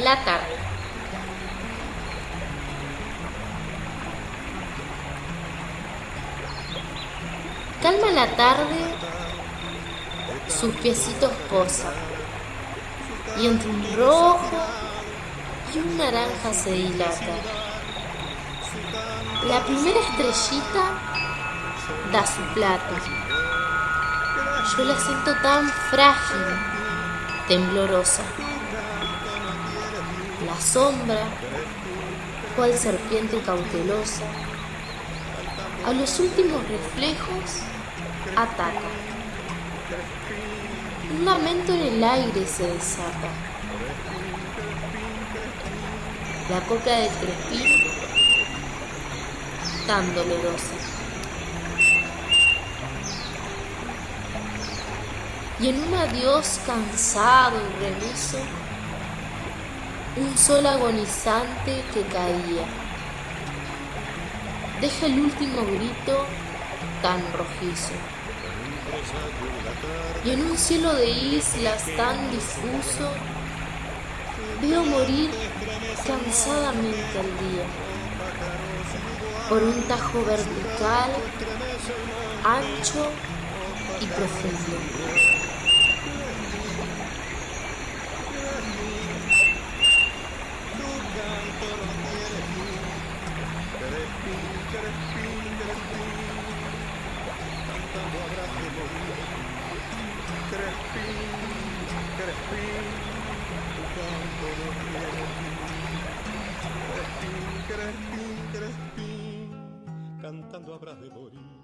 la tarde. Calma la tarde, sus piecitos posan y entre un rojo y un naranja se dilata. La primera estrellita da su plata. Yo la siento tan frágil, temblorosa. La sombra, cual serpiente cautelosa, a los últimos reflejos ataca. Un lamento en el aire se desata. La coca de Crespín tan dolorosa. Y en un adiós cansado y remiso, un sol agonizante que caía. Deja el último grito tan rojizo. Y en un cielo de islas tan difuso, veo morir cansadamente al día por un tajo vertical, ancho y profundo. Cantando habrás de morir.